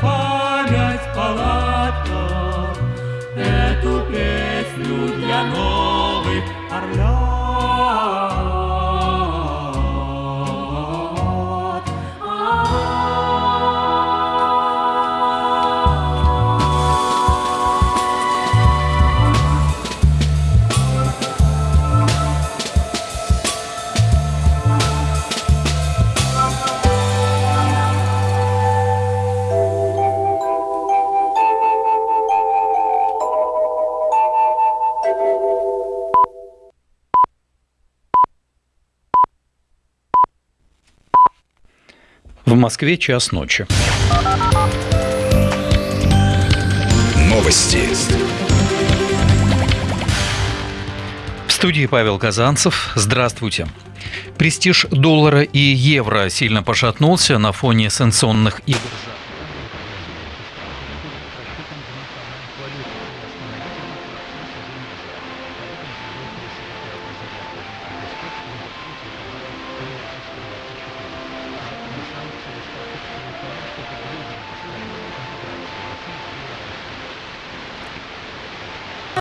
память палатка Эту песню для новых орлят. В Москве час ночи. Новости. В студии Павел Казанцев. Здравствуйте. Престиж доллара и евро сильно пошатнулся на фоне санкционных игр.